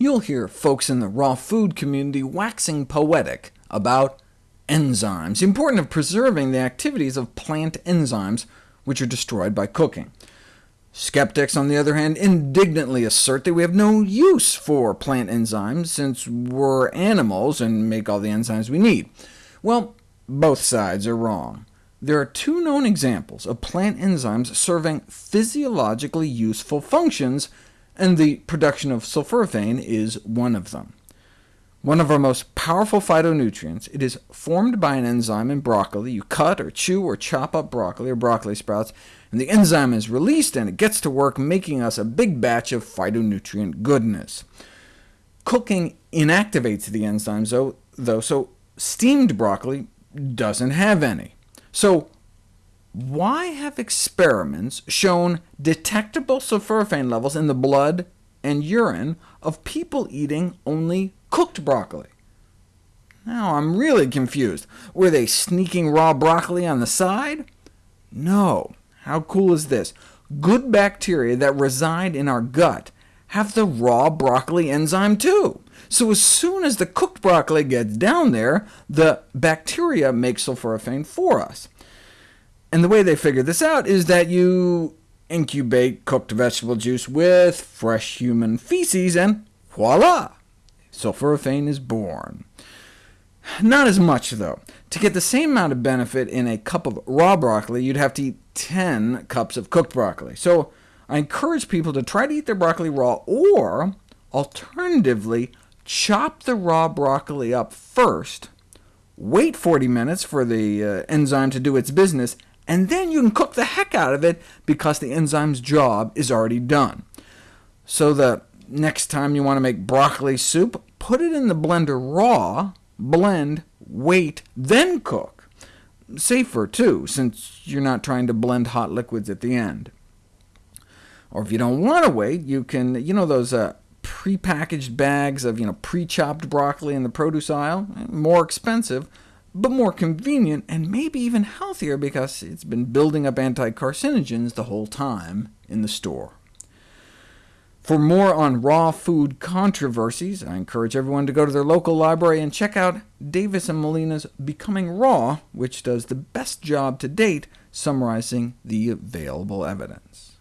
you'll hear folks in the raw food community waxing poetic about enzymes, the importance of preserving the activities of plant enzymes, which are destroyed by cooking. Skeptics, on the other hand, indignantly assert that we have no use for plant enzymes, since we're animals and make all the enzymes we need. Well, both sides are wrong. There are two known examples of plant enzymes serving physiologically useful functions, and the production of sulforaphane is one of them. One of our most powerful phytonutrients, it is formed by an enzyme in broccoli. You cut or chew or chop up broccoli or broccoli sprouts, and the enzyme is released, and it gets to work making us a big batch of phytonutrient goodness. Cooking inactivates the enzymes, though, so steamed broccoli doesn't have any. So why have experiments shown detectable sulforaphane levels in the blood and urine of people eating only cooked broccoli? Now I'm really confused. Were they sneaking raw broccoli on the side? No. How cool is this? Good bacteria that reside in our gut have the raw broccoli enzyme too. So as soon as the cooked broccoli gets down there, the bacteria make sulforaphane for us. And the way they figured this out is that you incubate cooked vegetable juice with fresh human feces, and voila! Sulforaphane is born. Not as much, though. To get the same amount of benefit in a cup of raw broccoli, you'd have to eat 10 cups of cooked broccoli. So I encourage people to try to eat their broccoli raw, or alternatively, chop the raw broccoli up first, wait 40 minutes for the uh, enzyme to do its business, and then you can cook the heck out of it, because the enzyme's job is already done. So the next time you want to make broccoli soup, put it in the blender raw, blend, wait, then cook. Safer, too, since you're not trying to blend hot liquids at the end. Or if you don't want to wait, you can, you know those uh, prepackaged bags of you know, pre-chopped broccoli in the produce aisle? More expensive, but more convenient, and maybe even healthier because it's been building up anti-carcinogens the whole time in the store. For more on raw food controversies, I encourage everyone to go to their local library and check out Davis and Melina's Becoming Raw, which does the best job to date summarizing the available evidence.